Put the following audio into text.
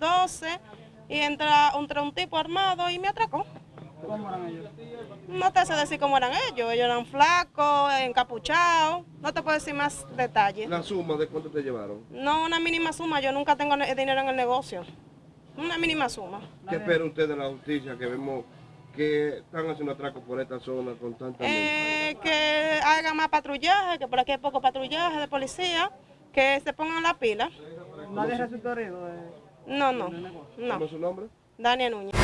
12 y entra, entra un tipo armado y me atracó. ¿Cómo eran ellos? No te sé decir cómo eran ellos, ellos eran flacos, encapuchados, no te puedo decir más detalles. ¿La suma de cuánto te llevaron? No una mínima suma, yo nunca tengo ne- dinero en el negocio. Una mínima suma. ¿Qué espera usted de la justicia que vemos que están haciendo atracos por esta zona constantemente? Eh, que haga más patrullaje, que por aquí hay poco patrullaje de policía, que se pongan la pila. Nadie resultó herido de... No, no, ¿Cómo no. es su nombre? Daniel Núñez.